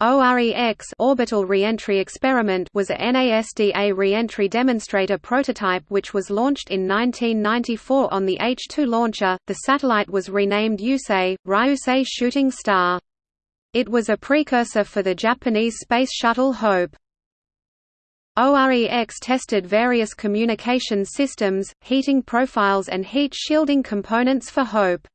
OREX orbital reentry experiment was a NASDA reentry demonstrator prototype which was launched in 1994 on the H-2 launcher. The satellite was renamed Yusei, Ryusei Shooting Star. It was a precursor for the Japanese space shuttle Hope. OREX tested various communication systems, heating profiles and heat shielding components for Hope.